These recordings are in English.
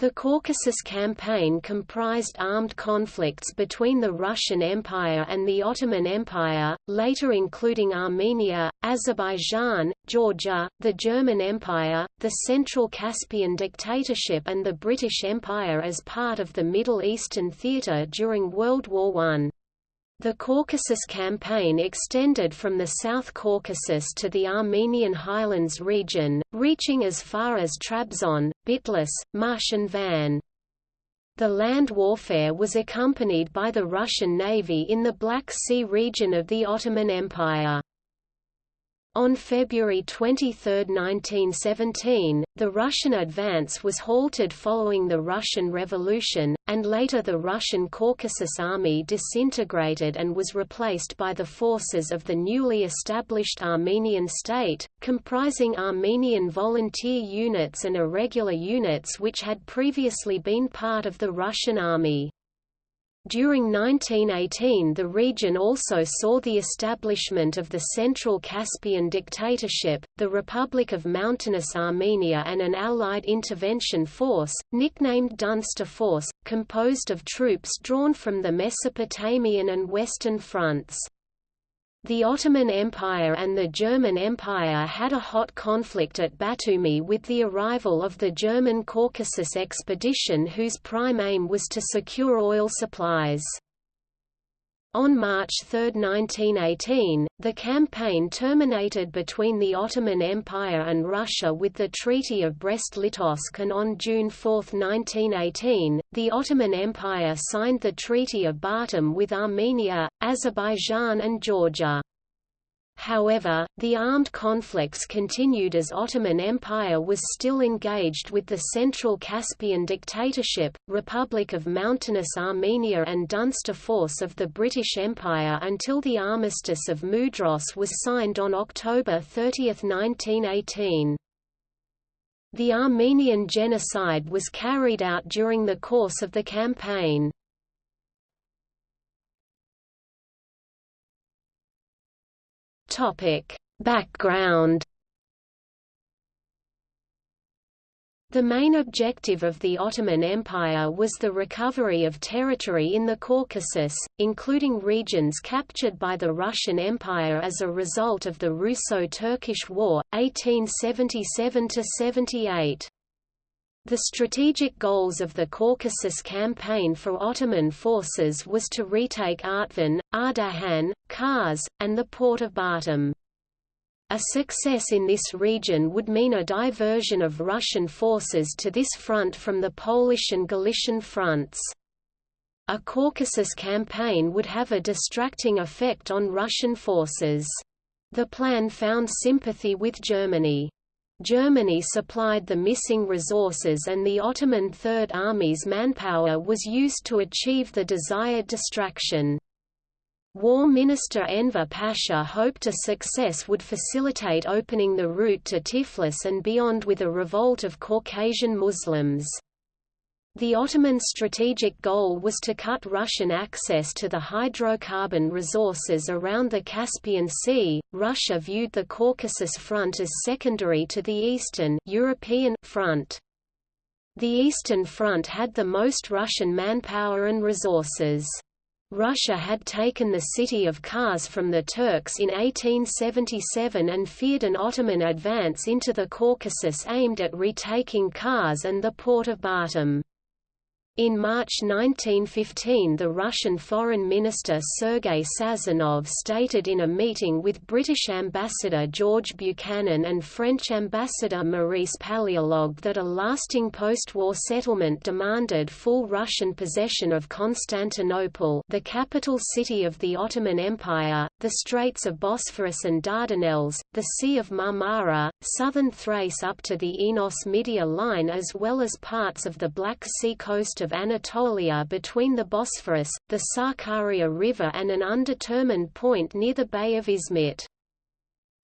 The Caucasus Campaign comprised armed conflicts between the Russian Empire and the Ottoman Empire, later including Armenia, Azerbaijan, Georgia, the German Empire, the Central Caspian Dictatorship and the British Empire as part of the Middle Eastern theatre during World War I. The Caucasus Campaign extended from the South Caucasus to the Armenian highlands region, reaching as far as Trabzon, Bitlis, Mush and Van. The land warfare was accompanied by the Russian Navy in the Black Sea region of the Ottoman Empire. On February 23, 1917, the Russian advance was halted following the Russian Revolution, and later the Russian Caucasus Army disintegrated and was replaced by the forces of the newly established Armenian state, comprising Armenian volunteer units and irregular units which had previously been part of the Russian army. During 1918 the region also saw the establishment of the Central Caspian Dictatorship, the Republic of Mountainous Armenia and an Allied intervention force, nicknamed Dunster Force, composed of troops drawn from the Mesopotamian and Western fronts. The Ottoman Empire and the German Empire had a hot conflict at Batumi with the arrival of the German Caucasus expedition whose prime aim was to secure oil supplies. On March 3, 1918, the campaign terminated between the Ottoman Empire and Russia with the Treaty of Brest-Litovsk and on June 4, 1918, the Ottoman Empire signed the Treaty of Batum with Armenia, Azerbaijan and Georgia. However, the armed conflicts continued as Ottoman Empire was still engaged with the Central Caspian Dictatorship, Republic of Mountainous Armenia and Dunster Force of the British Empire until the Armistice of Mudros was signed on October 30, 1918. The Armenian genocide was carried out during the course of the campaign. Topic: Background The main objective of the Ottoman Empire was the recovery of territory in the Caucasus, including regions captured by the Russian Empire as a result of the Russo-Turkish War, 1877–78. The strategic goals of the Caucasus campaign for Ottoman forces was to retake Artvin, Ardahan, Kars, and the port of Batum. A success in this region would mean a diversion of Russian forces to this front from the Polish and Galician fronts. A Caucasus campaign would have a distracting effect on Russian forces. The plan found sympathy with Germany. Germany supplied the missing resources and the Ottoman Third Army's manpower was used to achieve the desired distraction. War Minister Enver Pasha hoped a success would facilitate opening the route to Tiflis and beyond with a revolt of Caucasian Muslims. The Ottoman strategic goal was to cut Russian access to the hydrocarbon resources around the Caspian Sea. Russia viewed the Caucasus front as secondary to the Eastern European front. The Eastern Front had the most Russian manpower and resources. Russia had taken the city of Kars from the Turks in 1877 and feared an Ottoman advance into the Caucasus aimed at retaking Kars and the port of Batum. In March 1915 the Russian Foreign Minister Sergei Sazonov stated in a meeting with British Ambassador George Buchanan and French Ambassador Maurice Paléologue that a lasting post-war settlement demanded full Russian possession of Constantinople the capital city of the Ottoman Empire, the Straits of Bosphorus and Dardanelles, the Sea of Marmara, southern Thrace up to the Enos-Midia line as well as parts of the Black Sea coast of of Anatolia between the Bosphorus, the Sakarya River and an undetermined point near the Bay of Izmit.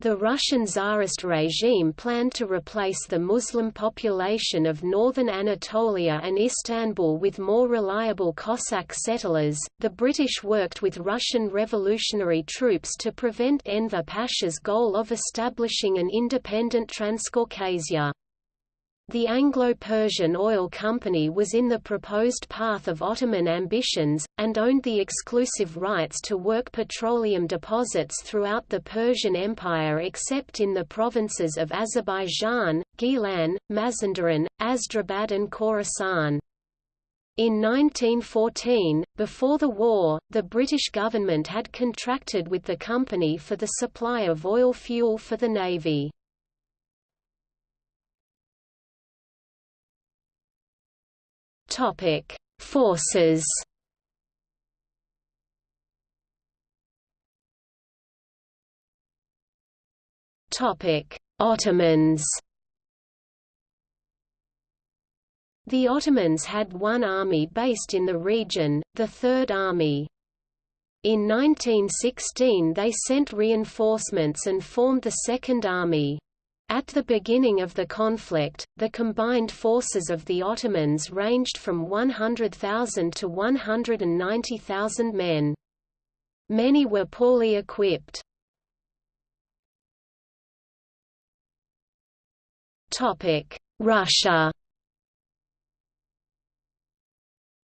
The Russian Tsarist regime planned to replace the Muslim population of northern Anatolia and Istanbul with more reliable Cossack settlers. The British worked with Russian revolutionary troops to prevent Enver Pasha's goal of establishing an independent Transcaucasia. The Anglo-Persian Oil Company was in the proposed path of Ottoman ambitions, and owned the exclusive rights to work petroleum deposits throughout the Persian Empire except in the provinces of Azerbaijan, Gilan, Mazandaran, Astrabad and Khorasan. In 1914, before the war, the British government had contracted with the company for the supply of oil fuel for the Navy. Topic: Forces. Topic: Ottomans. The Ottomans had one army based in the region, the Third Army. In 1916 they sent reinforcements and formed the Second Army. At the beginning of the conflict, the combined forces of the Ottomans ranged from 100,000 to 190,000 men. Many were poorly equipped. Russia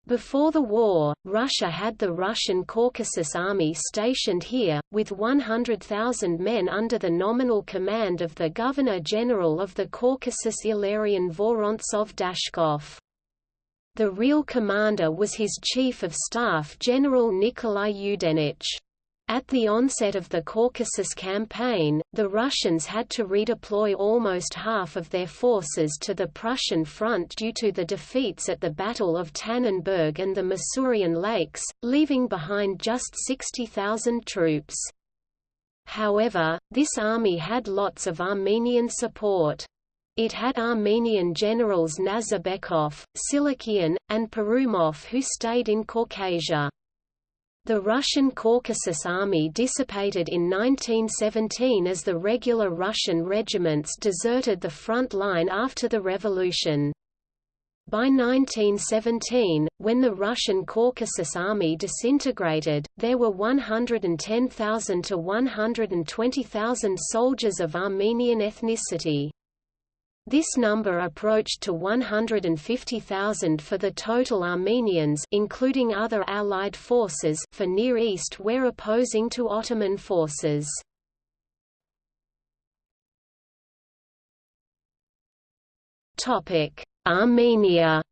Before the war, Russia had the Russian Caucasus Army stationed here, with 100,000 men under the nominal command of the Governor-General of the Caucasus Ilarion Vorontsov Dashkov. The real commander was his Chief of Staff General Nikolai Yudenich. At the onset of the Caucasus Campaign, the Russians had to redeploy almost half of their forces to the Prussian front due to the defeats at the Battle of Tannenberg and the Masurian Lakes, leaving behind just 60,000 troops. However, this army had lots of Armenian support. It had Armenian generals Nazarbekov, Silikian, and Perumov who stayed in Caucasia. The Russian Caucasus Army dissipated in 1917 as the regular Russian regiments deserted the front line after the revolution. By 1917, when the Russian Caucasus Army disintegrated, there were 110,000 to 120,000 soldiers of Armenian ethnicity. This number approached to 150,000 for the total Armenians including other Allied forces for Near East where opposing to Ottoman forces. Armenia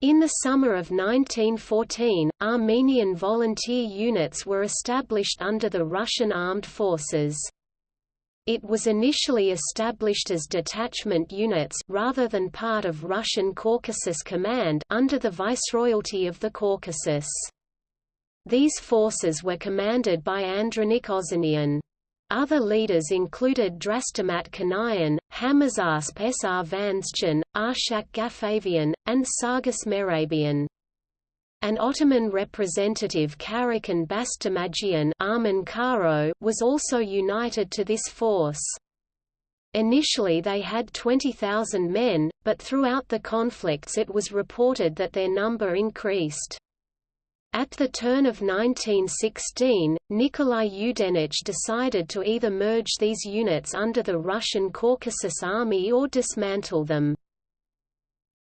In the summer of 1914, Armenian volunteer units were established under the Russian armed forces. It was initially established as detachment units rather than part of Russian Caucasus Command under the Viceroyalty of the Caucasus. These forces were commanded by Andranik Ozanian. Other leaders included Drastamat Kanayan, Hamazasp Sr Vanschan, Arshak Gafavian, and Sargis Merabian. An Ottoman representative Karakan Bastamagian was also united to this force. Initially they had 20,000 men, but throughout the conflicts it was reported that their number increased. At the turn of 1916, Nikolai Yudenich decided to either merge these units under the Russian Caucasus Army or dismantle them.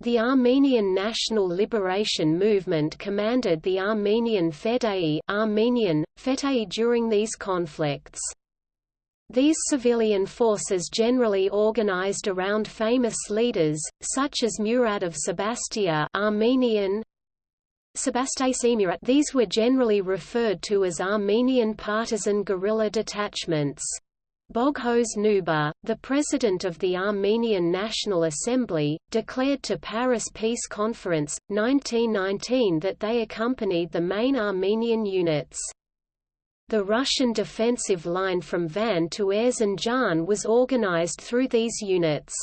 The Armenian National Liberation Movement commanded the Armenian Fedai Armenian, Fetei during these conflicts. These civilian forces generally organized around famous leaders, such as Murad of Sebastia Armenian, These were generally referred to as Armenian partisan guerrilla detachments. Boghos Nubar, the president of the Armenian National Assembly, declared to Paris Peace Conference, 1919 that they accompanied the main Armenian units. The Russian defensive line from Van to Erzincan was organized through these units.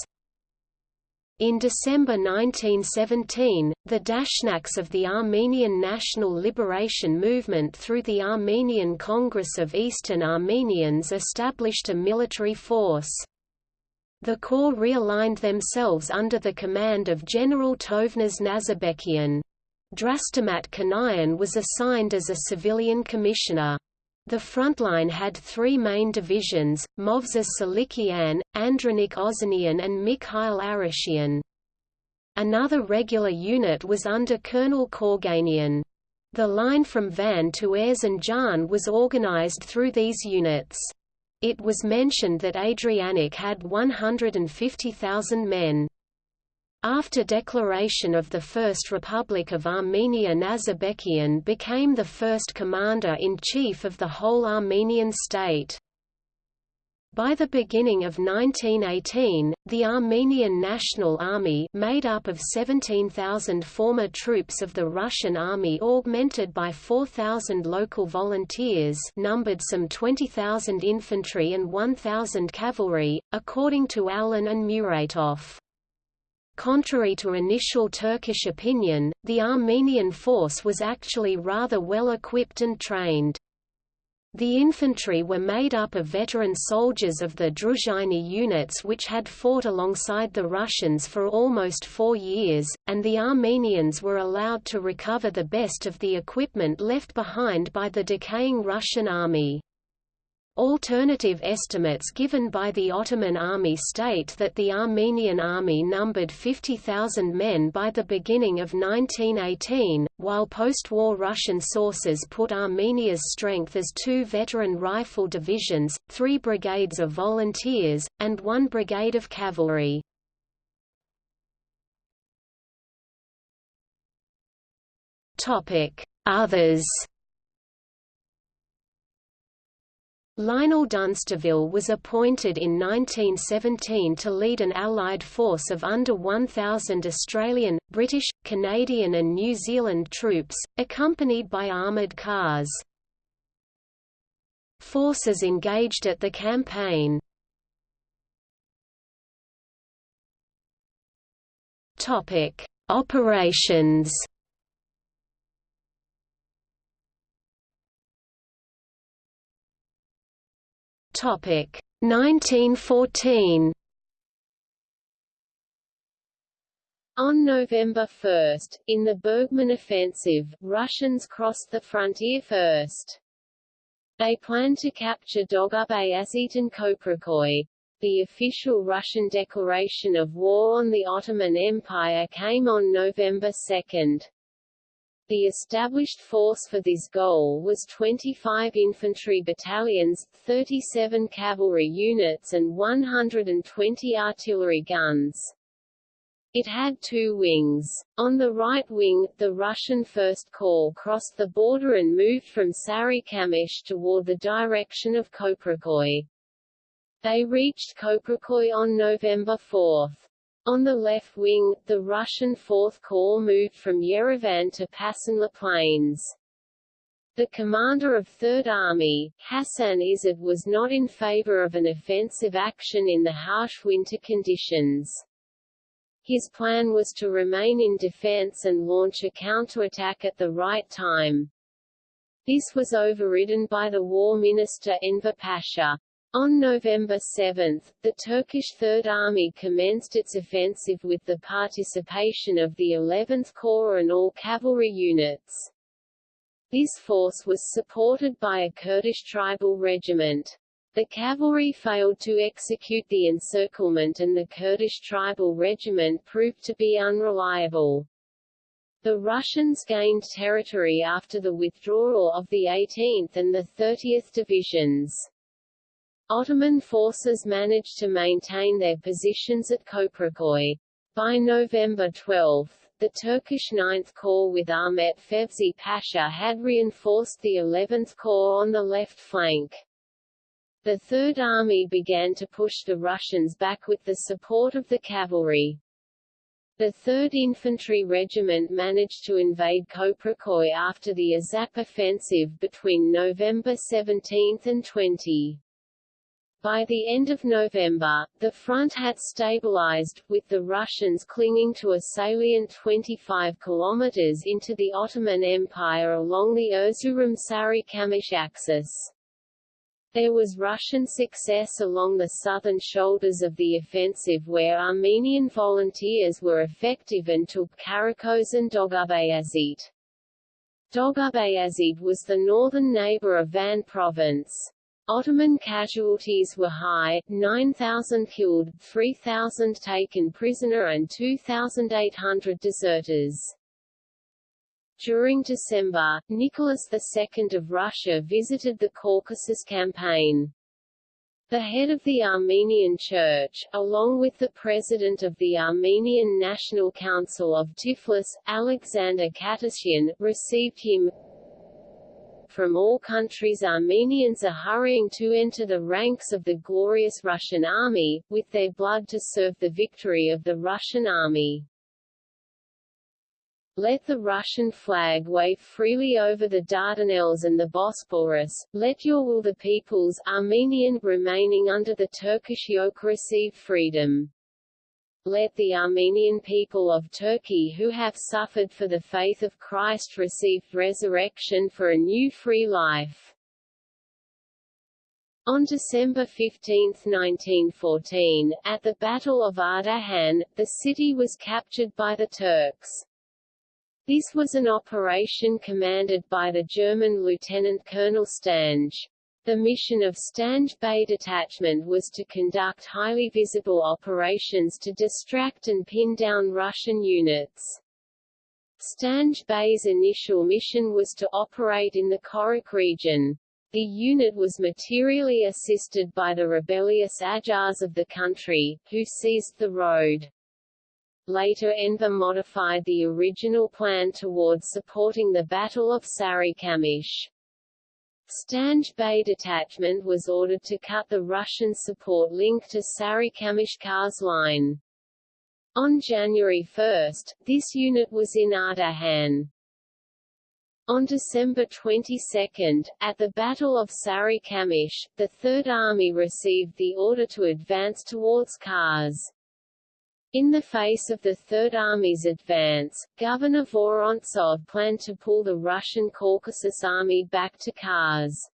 In December 1917, the Dashnaks of the Armenian National Liberation Movement through the Armenian Congress of Eastern Armenians established a military force. The corps realigned themselves under the command of General Tovmas Nazarbekian. Drastamat Kanayan was assigned as a civilian commissioner. The frontline had three main divisions, Movses Silikian, Andranik Ozanian and Mikhail Arashian. Another regular unit was under Colonel Korganian. The line from Van to Erzincan was organized through these units. It was mentioned that Adrianic had 150,000 men. After declaration of the First Republic of Armenia Nazarbekian became the first commander-in-chief of the whole Armenian state. By the beginning of 1918, the Armenian National Army made up of 17,000 former troops of the Russian Army augmented by 4,000 local volunteers numbered some 20,000 infantry and 1,000 cavalry, according to Allen and Muratoff. Contrary to initial Turkish opinion, the Armenian force was actually rather well equipped and trained. The infantry were made up of veteran soldiers of the Druzhiny units which had fought alongside the Russians for almost four years, and the Armenians were allowed to recover the best of the equipment left behind by the decaying Russian army. Alternative estimates given by the Ottoman army state that the Armenian army numbered 50,000 men by the beginning of 1918, while post-war Russian sources put Armenia's strength as two veteran rifle divisions, three brigades of volunteers, and one brigade of cavalry. Others Lionel Dunsterville was appointed in 1917 to lead an Allied force of under 1,000 Australian, British, Canadian and New Zealand troops, accompanied by armoured cars. Forces engaged at the campaign Operations Topic 1914. On November 1, in the Bergmann offensive, Russians crossed the frontier first. They planned to capture Dogub-Bayazit and Koprikoy. The official Russian declaration of war on the Ottoman Empire came on November 2. The established force for this goal was 25 infantry battalions, 37 cavalry units and 120 artillery guns. It had two wings. On the right wing, the Russian First Corps crossed the border and moved from Sarikamish toward the direction of Koprikoy. They reached Koprikoy on November 4. On the left wing, the Russian Fourth Corps moved from Yerevan to Passanla Plains. The commander of Third Army, Hassan Izzet was not in favor of an offensive action in the harsh winter conditions. His plan was to remain in defense and launch a counterattack at the right time. This was overridden by the war minister Enver Pasha. On November 7, the Turkish Third Army commenced its offensive with the participation of the 11th Corps and all cavalry units. This force was supported by a Kurdish tribal regiment. The cavalry failed to execute the encirclement and the Kurdish tribal regiment proved to be unreliable. The Russians gained territory after the withdrawal of the 18th and the 30th Divisions. Ottoman forces managed to maintain their positions at Koprikoy. By November 12, the Turkish 9th Corps with Ahmet Fevzi Pasha had reinforced the 11th Corps on the left flank. The Third Army began to push the Russians back with the support of the cavalry. The 3rd Infantry Regiment managed to invade Koprikoy after the Azap offensive between November 17 and 20. By the end of November, the front had stabilized, with the Russians clinging to a salient 25 kilometers into the Ottoman Empire along the Erzurum-Sarikamish axis. There was Russian success along the southern shoulders of the offensive where Armenian volunteers were effective and took Karakos and Dogub-Bayazit. Dogub-Bayazid was the northern neighbor of Van province. Ottoman casualties were high, 9,000 killed, 3,000 taken prisoner and 2,800 deserters. During December, Nicholas II of Russia visited the Caucasus campaign. The head of the Armenian Church, along with the president of the Armenian National Council of Tiflis, Alexander Khatisyan, received him. From all countries Armenians are hurrying to enter the ranks of the glorious Russian army, with their blood to serve the victory of the Russian army. Let the Russian flag wave freely over the Dardanelles and the Bosporus, let your will the peoples Armenian remaining under the Turkish yoke receive freedom. Let the Armenian people of Turkey who have suffered for the faith of Christ receive resurrection for a new free life. On December 15, 1914, at the Battle of Ardahan, the city was captured by the Turks. This was an operation commanded by the German Lieutenant Colonel Stange. The mission of Stange Bey Detachment was to conduct highly visible operations to distract and pin down Russian units. Stange Bey's initial mission was to operate in the Korok region. The unit was materially assisted by the rebellious Ajars of the country, who seized the road. Later Enver modified the original plan towards supporting the Battle of Sarikamish. Stange Bey detachment was ordered to cut the Russian support link to Sarikamish Kars line. On January 1, this unit was in Ardahan. On December 22, at the Battle of Sarikamish, the Third Army received the order to advance towards Kars. In the face of the Third Army's advance, Governor Vorontsov planned to pull the Russian Caucasus Army back to Kars.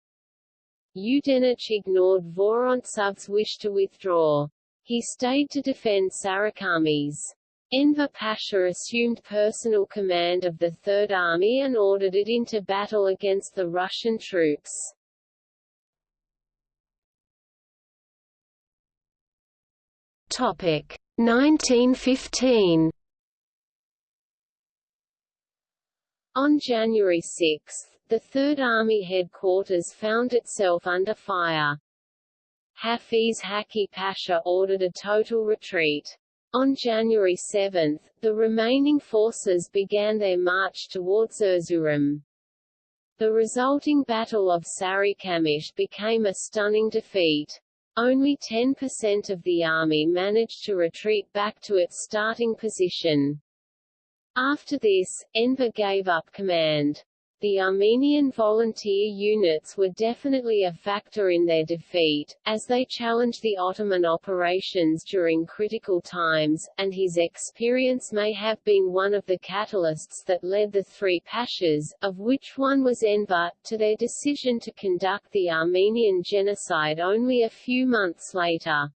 Yudenich ignored Vorontsov's wish to withdraw. He stayed to defend Sarikamish. Enver Pasha assumed personal command of the Third Army and ordered it into battle against the Russian troops. Topic. 1915 On January 6, the Third Army headquarters found itself under fire. Hafiz Hakki Pasha ordered a total retreat. On January 7, the remaining forces began their march towards Erzurum. The resulting Battle of Sarikamish became a stunning defeat. Only 10% of the army managed to retreat back to its starting position. After this, Enver gave up command. The Armenian volunteer units were definitely a factor in their defeat, as they challenged the Ottoman operations during critical times, and his experience may have been one of the catalysts that led the three pashas, of which one was Enver, to their decision to conduct the Armenian genocide only a few months later.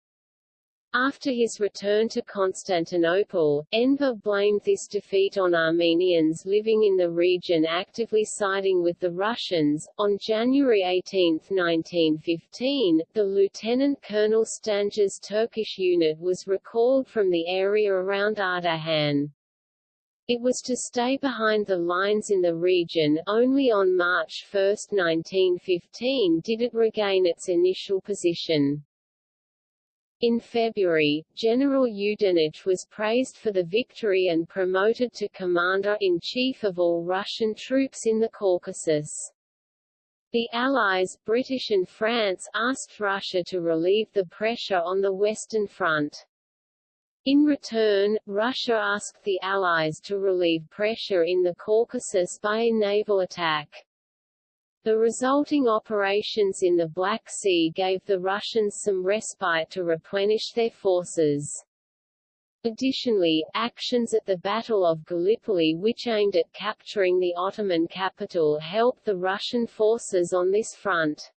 After his return to Constantinople, Enver blamed this defeat on Armenians living in the region actively siding with the Russians. On January 18, 1915, the Lieutenant Colonel Stange's Turkish unit was recalled from the area around Ardahan. It was to stay behind the lines in the region, only on March 1, 1915 did it regain its initial position. In February, General Yudenich was praised for the victory and promoted to commander-in-chief of all Russian troops in the Caucasus. The Allies, British and France asked Russia to relieve the pressure on the Western Front. In return, Russia asked the Allies to relieve pressure in the Caucasus by a naval attack. The resulting operations in the Black Sea gave the Russians some respite to replenish their forces. Additionally, actions at the Battle of Gallipoli which aimed at capturing the Ottoman capital helped the Russian forces on this front.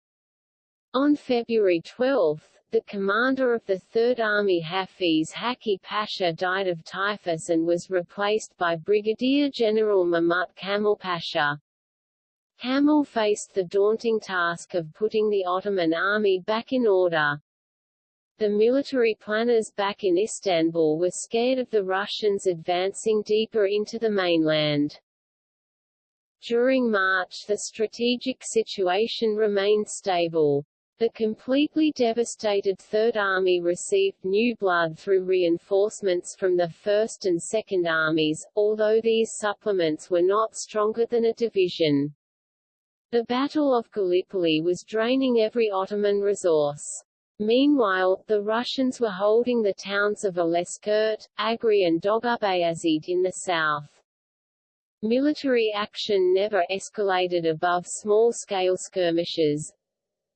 On February 12, the commander of the Third Army Hafiz Hakki Pasha died of typhus and was replaced by Brigadier General Mahmut Kamal Pasha. Kamel faced the daunting task of putting the Ottoman army back in order. The military planners back in Istanbul were scared of the Russians advancing deeper into the mainland. During March the strategic situation remained stable. The completely devastated Third Army received new blood through reinforcements from the First and Second Armies, although these supplements were not stronger than a division. The Battle of Gallipoli was draining every Ottoman resource. Meanwhile, the Russians were holding the towns of Eleskurt, Agri and Dogub-Bayazid in the south. Military action never escalated above small-scale skirmishes.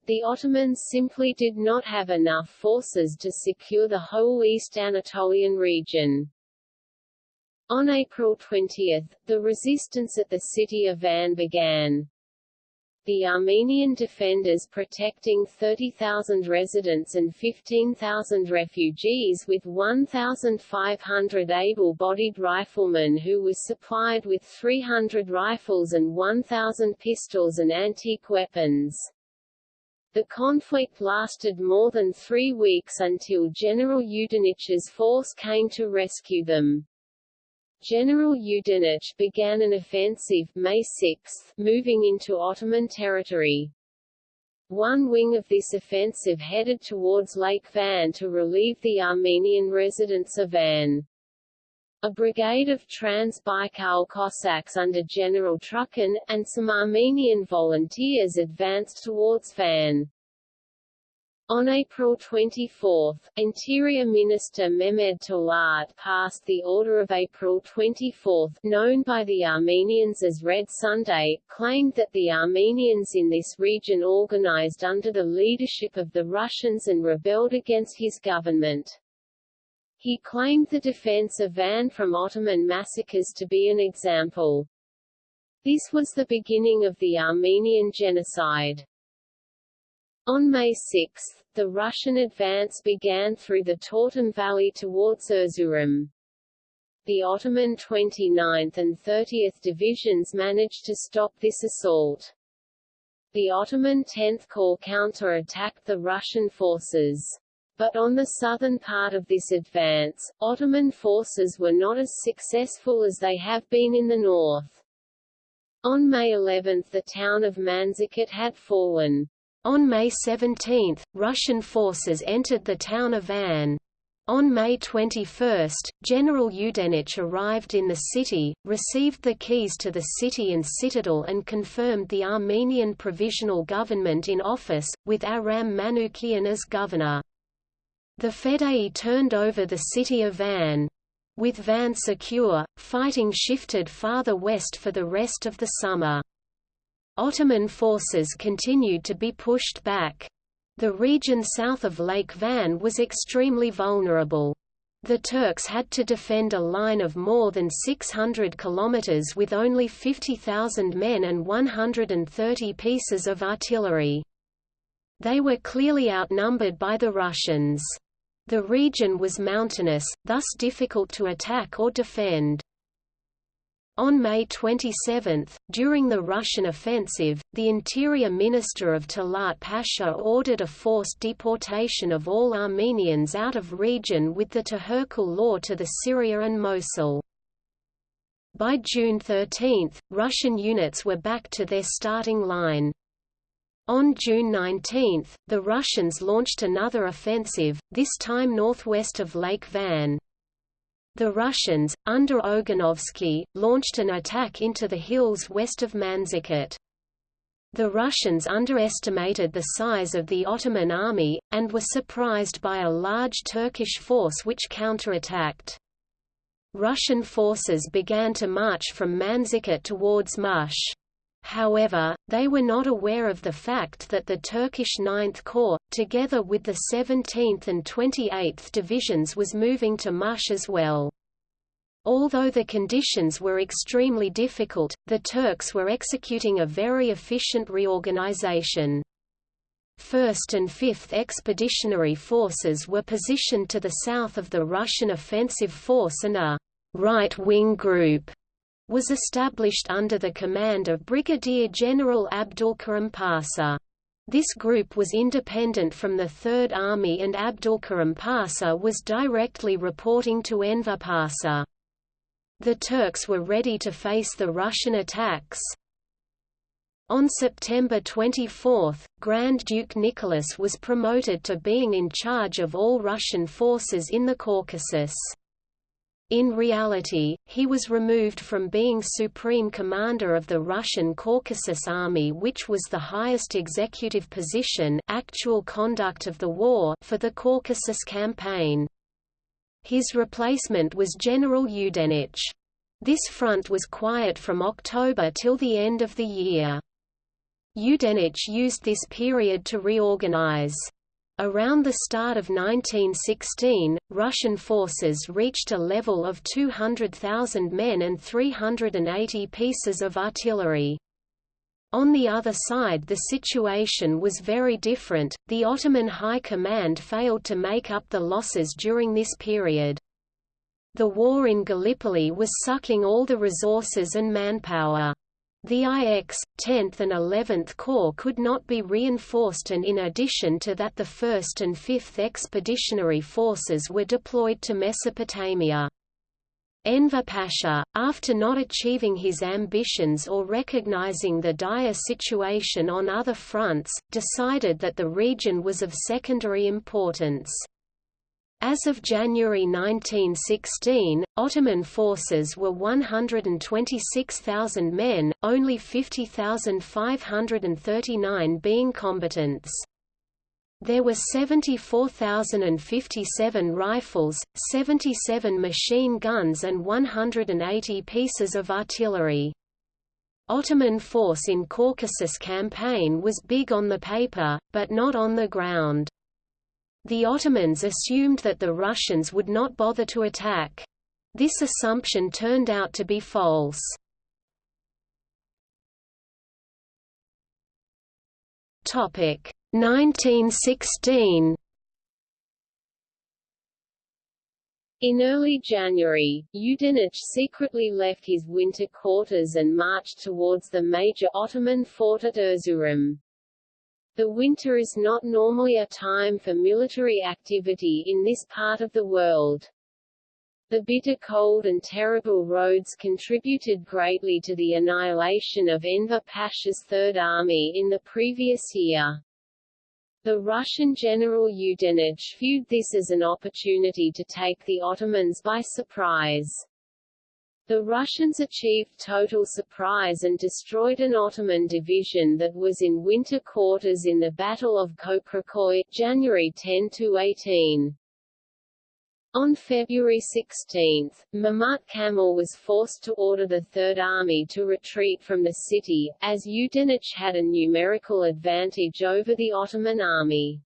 The Ottomans simply did not have enough forces to secure the whole East Anatolian region. On April 20, the resistance at the city of Van began. The Armenian defenders protecting 30,000 residents and 15,000 refugees with 1,500 able-bodied riflemen who was supplied with 300 rifles and 1,000 pistols and antique weapons. The conflict lasted more than three weeks until General Yudenich's force came to rescue them. General Yudenich began an offensive May 6, moving into Ottoman territory. One wing of this offensive headed towards Lake Van to relieve the Armenian residents of Van. A brigade of Trans-Baikal Cossacks under General Trukhin, and some Armenian volunteers advanced towards Van. On April 24, Interior Minister Mehmed Talat passed the Order of April 24, known by the Armenians as Red Sunday, claimed that the Armenians in this region organized under the leadership of the Russians and rebelled against his government. He claimed the defense of Van from Ottoman massacres to be an example. This was the beginning of the Armenian genocide. On May 6, the Russian advance began through the Tortum Valley towards Erzurum. The Ottoman 29th and 30th Divisions managed to stop this assault. The Ottoman 10th Corps counter-attacked the Russian forces. But on the southern part of this advance, Ottoman forces were not as successful as they have been in the north. On May 11 the town of Manzikert had fallen. On May 17, Russian forces entered the town of Van. On May 21, General Yudenich arrived in the city, received the keys to the city and citadel and confirmed the Armenian Provisional Government in office, with Aram Manoukian as governor. The Fedayeen turned over the city of Van. With Van secure, fighting shifted farther west for the rest of the summer. Ottoman forces continued to be pushed back. The region south of Lake Van was extremely vulnerable. The Turks had to defend a line of more than 600 kilometers with only 50,000 men and 130 pieces of artillery. They were clearly outnumbered by the Russians. The region was mountainous, thus difficult to attack or defend. On May 27, during the Russian offensive, the Interior Minister of Talat Pasha ordered a forced deportation of all Armenians out of region with the Tehcir law to the Syria and Mosul. By June 13, Russian units were back to their starting line. On June 19, the Russians launched another offensive, this time northwest of Lake Van. The Russians, under Oganovsky, launched an attack into the hills west of Manzikert. The Russians underestimated the size of the Ottoman army, and were surprised by a large Turkish force which counterattacked. Russian forces began to march from Manzikert towards Mush. However, they were not aware of the fact that the Turkish Ninth Corps, together with the 17th and 28th Divisions was moving to Mush as well. Although the conditions were extremely difficult, the Turks were executing a very efficient reorganization. 1st and 5th Expeditionary Forces were positioned to the south of the Russian offensive force and a right-wing group was established under the command of Brigadier General Abdulkarim Pasha. This group was independent from the Third Army and Abdulkarim Pasha was directly reporting to Enver Pasha. The Turks were ready to face the Russian attacks. On September 24, Grand Duke Nicholas was promoted to being in charge of all Russian forces in the Caucasus. In reality, he was removed from being supreme commander of the Russian Caucasus Army which was the highest executive position actual conduct of the war for the Caucasus campaign. His replacement was General Yudenich. This front was quiet from October till the end of the year. Yudenich used this period to reorganize. Around the start of 1916, Russian forces reached a level of 200,000 men and 380 pieces of artillery. On the other side the situation was very different, the Ottoman High Command failed to make up the losses during this period. The war in Gallipoli was sucking all the resources and manpower. The IX, 10th and 11th Corps could not be reinforced and in addition to that the 1st and 5th Expeditionary Forces were deployed to Mesopotamia. Enver Pasha, after not achieving his ambitions or recognizing the dire situation on other fronts, decided that the region was of secondary importance. As of January 1916, Ottoman forces were 126,000 men, only 50,539 being combatants. There were 74,057 rifles, 77 machine guns and 180 pieces of artillery. Ottoman force in Caucasus campaign was big on the paper, but not on the ground. The Ottomans assumed that the Russians would not bother to attack. This assumption turned out to be false. Topic 1916 In early January, Yudenich secretly left his winter quarters and marched towards the major Ottoman fort at Erzurum. The winter is not normally a time for military activity in this part of the world. The bitter cold and terrible roads contributed greatly to the annihilation of Enver Pasha's Third Army in the previous year. The Russian general Yudenich viewed this as an opportunity to take the Ottomans by surprise. The Russians achieved total surprise and destroyed an Ottoman division that was in winter quarters in the Battle of Koprikoy, January 10–18. On February 16, Mehmet Kamil was forced to order the Third Army to retreat from the city, as Yudenich had a numerical advantage over the Ottoman army.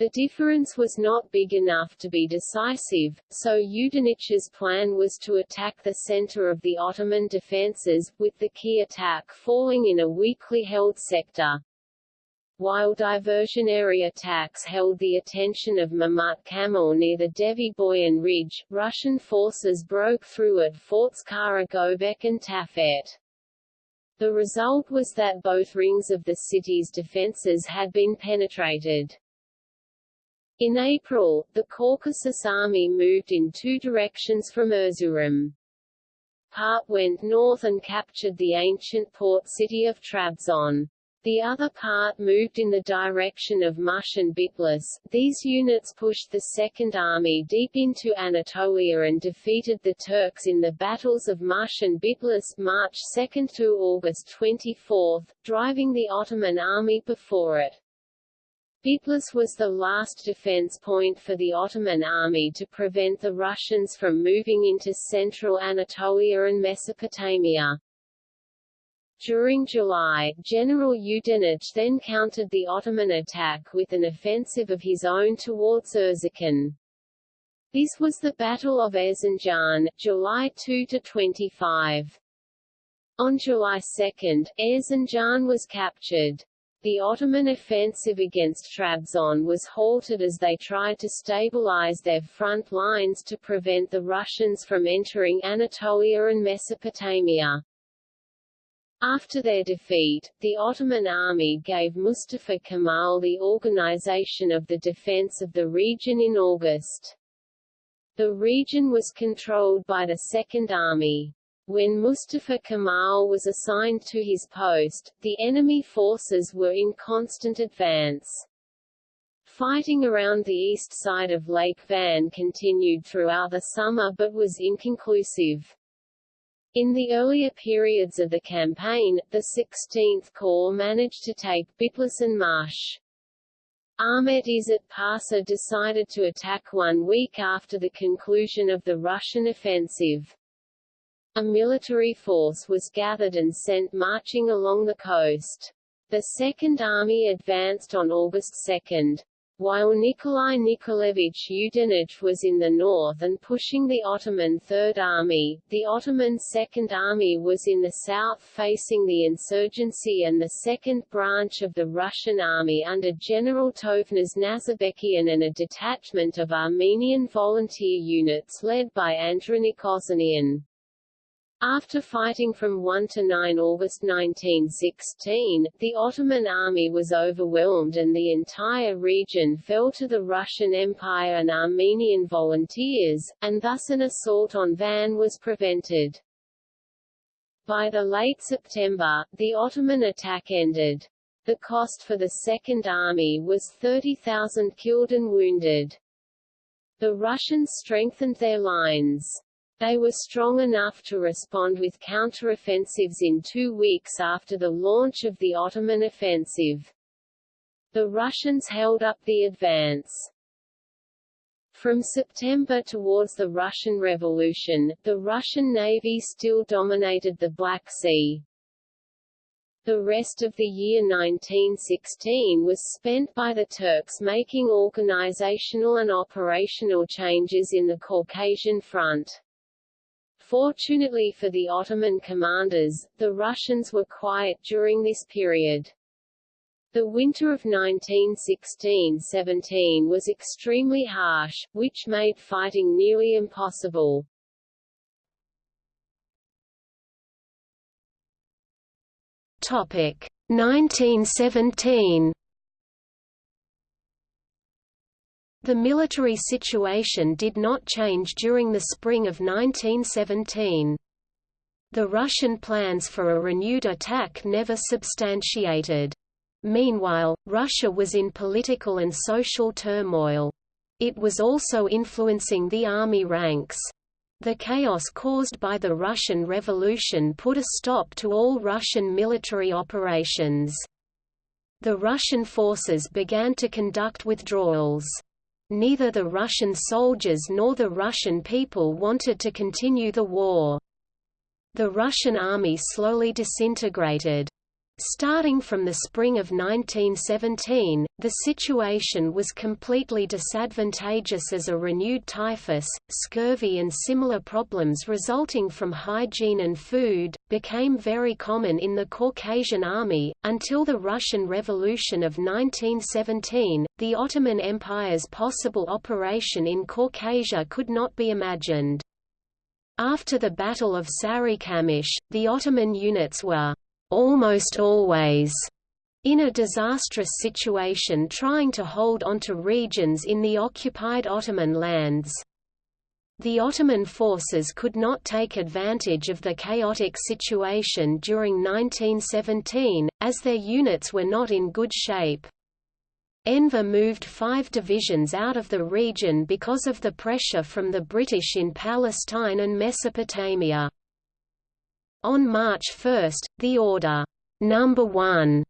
The difference was not big enough to be decisive, so Yudenich's plan was to attack the center of the Ottoman defences, with the key attack falling in a weakly held sector. While diversionary attacks held the attention of Mehmet Kamil near the Devi Boyan Ridge, Russian forces broke through at Forts Kara Gobek and Tafet. The result was that both rings of the city's defences had been penetrated. In April, the Caucasus Army moved in two directions from Erzurum. Part went north and captured the ancient port city of Trabzon. The other part moved in the direction of Mush and Bitlis. These units pushed the Second Army deep into Anatolia and defeated the Turks in the battles of Mush and Bitlis March 2 to August 24, driving the Ottoman army before it. Bitlis was the last defense point for the Ottoman army to prevent the Russians from moving into central Anatolia and Mesopotamia. During July, General Yudenich then countered the Ottoman attack with an offensive of his own towards Erzincan. This was the Battle of Erzincan, July 2–25. On July 2, Erzincan was captured. The Ottoman offensive against Trabzon was halted as they tried to stabilize their front lines to prevent the Russians from entering Anatolia and Mesopotamia. After their defeat, the Ottoman army gave Mustafa Kemal the organization of the defense of the region in August. The region was controlled by the Second Army. When Mustafa Kemal was assigned to his post, the enemy forces were in constant advance. Fighting around the east side of Lake Van continued throughout the summer but was inconclusive. In the earlier periods of the campaign, the 16th Corps managed to take Bitlis and Marsh. Ahmet Izzet Pasha decided to attack one week after the conclusion of the Russian offensive. A military force was gathered and sent marching along the coast. The Second Army advanced on August 2. While Nikolai Nikolaevich Yudenich was in the north and pushing the Ottoman Third Army, the Ottoman Second Army was in the south facing the insurgency and the second branch of the Russian army under General Tovmas Nazarbekian and a detachment of Armenian volunteer units led by Andranik Ozanian. After fighting from 1 to 9 August 1916, the Ottoman army was overwhelmed and the entire region fell to the Russian Empire and Armenian volunteers, and thus an assault on Van was prevented. By the late September, the Ottoman attack ended. The cost for the Second Army was 30,000 killed and wounded. The Russians strengthened their lines. They were strong enough to respond with counteroffensives in two weeks after the launch of the Ottoman offensive. The Russians held up the advance. From September towards the Russian Revolution, the Russian Navy still dominated the Black Sea. The rest of the year 1916 was spent by the Turks making organizational and operational changes in the Caucasian Front. Fortunately for the Ottoman commanders, the Russians were quiet during this period. The winter of 1916–17 was extremely harsh, which made fighting nearly impossible. Topic 1917 The military situation did not change during the spring of 1917. The Russian plans for a renewed attack never substantiated. Meanwhile, Russia was in political and social turmoil. It was also influencing the army ranks. The chaos caused by the Russian Revolution put a stop to all Russian military operations. The Russian forces began to conduct withdrawals. Neither the Russian soldiers nor the Russian people wanted to continue the war. The Russian army slowly disintegrated. Starting from the spring of 1917, the situation was completely disadvantageous as a renewed typhus, scurvy and similar problems resulting from hygiene and food, became very common in the Caucasian army. Until the Russian Revolution of 1917, the Ottoman Empire's possible operation in Caucasia could not be imagined. After the Battle of Sarikamish, the Ottoman units were almost always in a disastrous situation trying to hold onto regions in the occupied Ottoman lands. The Ottoman forces could not take advantage of the chaotic situation during 1917, as their units were not in good shape. Enver moved five divisions out of the region because of the pressure from the British in Palestine and Mesopotamia. On March 1, the Order Number 1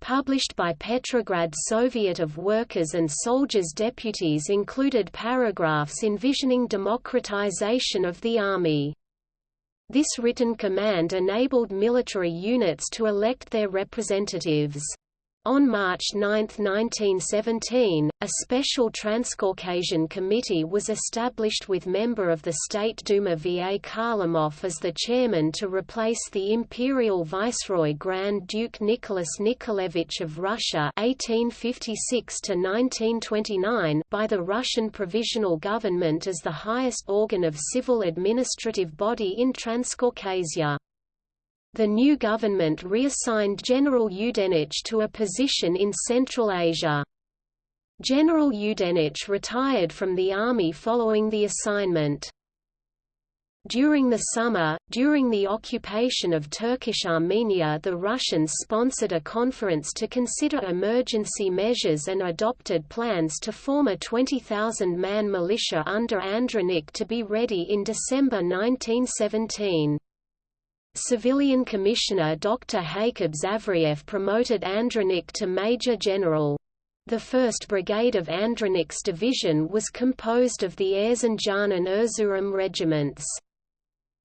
published by Petrograd Soviet of Workers and Soldiers deputies included paragraphs envisioning democratization of the army. This written command enabled military units to elect their representatives. On March 9, 1917, a special Transcaucasian Committee was established with member of the State Duma V. A. Kharlamov as the chairman to replace the imperial viceroy Grand Duke Nicholas Nikolaevich of Russia 1856 by the Russian Provisional Government as the highest organ of civil administrative body in Transcaucasia. The new government reassigned General Yudenich to a position in Central Asia. General Yudenich retired from the army following the assignment. During the summer, during the occupation of Turkish Armenia the Russians sponsored a conference to consider emergency measures and adopted plans to form a 20,000-man militia under Andranik to be ready in December 1917. Civilian Commissioner Dr. Jakub Zavriev promoted Andranik to Major General. The 1st Brigade of Andranik's division was composed of the Erzincan and Erzurum regiments.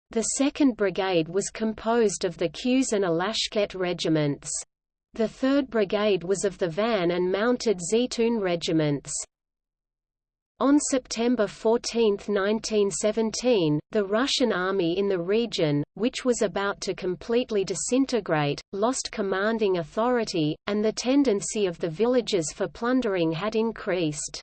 The 2nd Brigade was composed of the Kuz and Alashkert regiments. The 3rd Brigade was of the Van and Mounted Zeytun regiments. On September 14, 1917, the Russian army in the region, which was about to completely disintegrate, lost commanding authority, and the tendency of the villages for plundering had increased.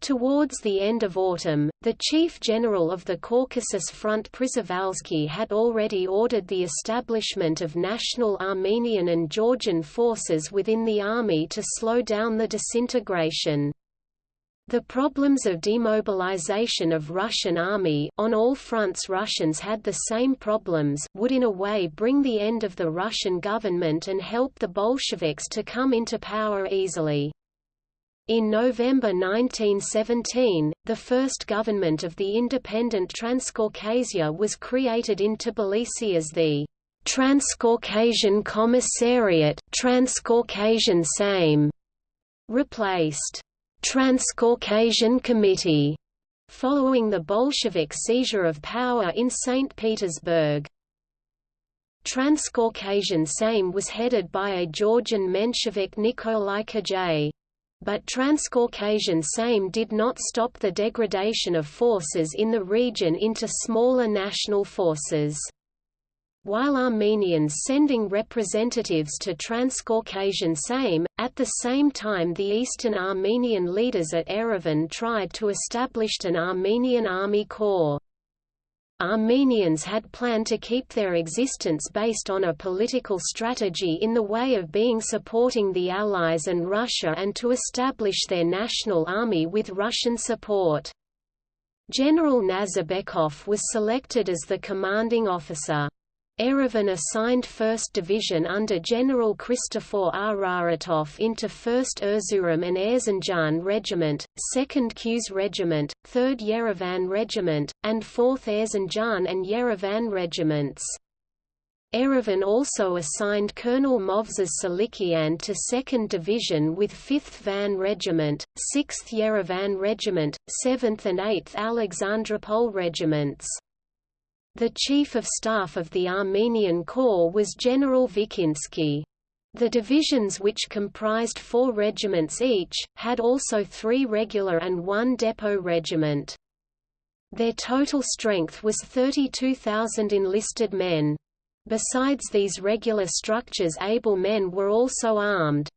Towards the end of autumn, the chief general of the Caucasus Front Przewalski had already ordered the establishment of national Armenian and Georgian forces within the army to slow down the disintegration. The problems of demobilization of Russian army on all fronts Russians had the same problems would in a way bring the end of the Russian government and help the Bolsheviks to come into power easily. In November 1917, the first government of the independent Transcaucasia was created in Tbilisi as the Transcaucasian Commissariat Transcaucasian Sejm, replaced Transcaucasian Committee, following the Bolshevik seizure of power in St. Petersburg. Transcaucasian Sejm was headed by a Georgian Menshevik Nikolai Chkheidze. But Transcaucasian Sejm did not stop the degradation of forces in the region into smaller national forces while Armenians sending representatives to Transcaucasian Sejm, at the same time the Eastern Armenian leaders at Yerevan tried to establish an Armenian army corps. Armenians had planned to keep their existence based on a political strategy in the way of being supporting the Allies and Russia and to establish their national army with Russian support. General Nazarbekov was selected as the commanding officer. Yerevan assigned 1st Division under General Christopher Araratov into 1st Erzurum and Erzincan Regiment, 2nd Kuz Regiment, 3rd Yerevan Regiment, and 4th Erzincan and Yerevan Regiments. Erevan also assigned Colonel Movses Silikian to 2nd Division with 5th Van Regiment, 6th Yerevan Regiment, 7th and 8th Alexandropol Regiments. The Chief of Staff of the Armenian Corps was General Vikinsky. The divisions which comprised four regiments each, had also three regular and one depot regiment. Their total strength was 32,000 enlisted men. Besides these regular structures able men were also armed.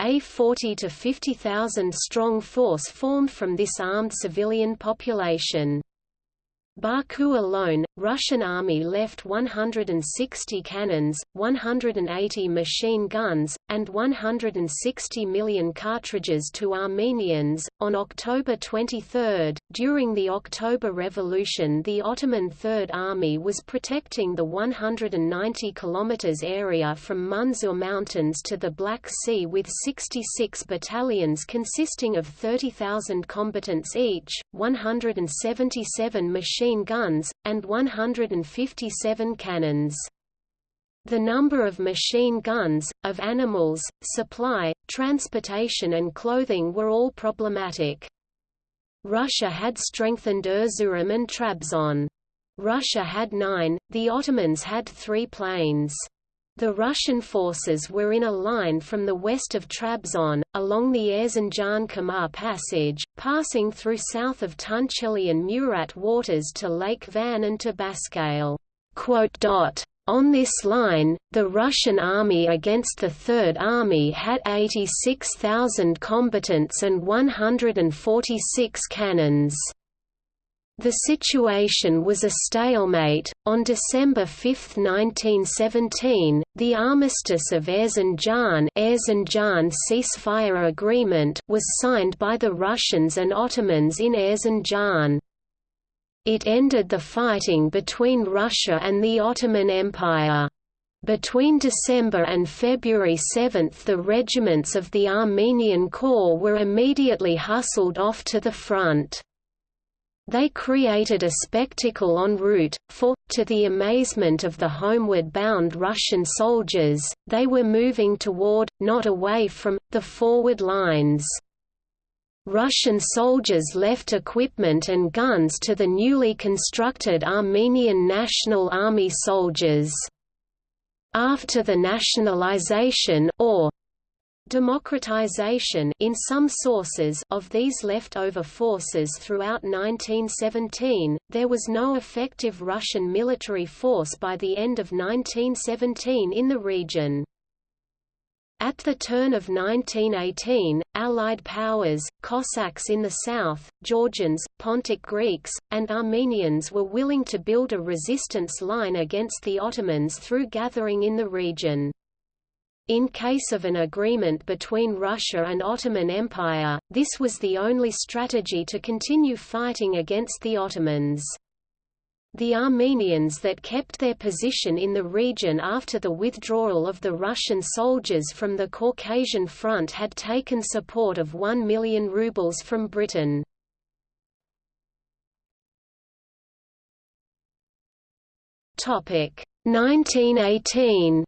A 40 to 50,000 strong force formed from this armed civilian population. Baku alone, Russian army left 160 cannons, 180 machine guns, and 160 million cartridges to Armenians. On October 23, during the October Revolution, the Ottoman Third Army was protecting the 190 km area from Munzur Mountains to the Black Sea with 66 battalions consisting of 30,000 combatants each, 177 machine machine guns, and 157 cannons. The number of machine guns, of animals, supply, transportation and clothing were all problematic. Russia had strengthened Erzurum and Trabzon. Russia had nine, the Ottomans had three planes. The Russian forces were in a line from the west of Trabzon, along the Erzincan-Kamar Passage, passing through south of Tunceli and Murat waters to Lake Van and to Baskale. On this line, the Russian army against the Third Army had 86,000 combatants and 146 cannons. The situation was a stalemate. On December 5, 1917, the Armistice of Erzincan, Erzincan ceasefire agreement was signed by the Russians and Ottomans in Erzincan. It ended the fighting between Russia and the Ottoman Empire. Between December and February 7 the regiments of the Armenian Corps were immediately hustled off to the front. They created a spectacle en route, for, to the amazement of the homeward-bound Russian soldiers, they were moving toward, not away from, the forward lines. Russian soldiers left equipment and guns to the newly constructed Armenian National Army soldiers. After the nationalization or democratization in some sources of these leftover forces throughout 1917, there was no effective Russian military force by the end of 1917 in the region. At the turn of 1918, Allied powers, Cossacks in the south, Georgians, Pontic Greeks, and Armenians were willing to build a resistance line against the Ottomans through gathering in the region. In case of an agreement between Russia and Ottoman Empire, this was the only strategy to continue fighting against the Ottomans. The Armenians that kept their position in the region after the withdrawal of the Russian soldiers from the Caucasian Front had taken support of 1 million rubles from Britain. Topic 1918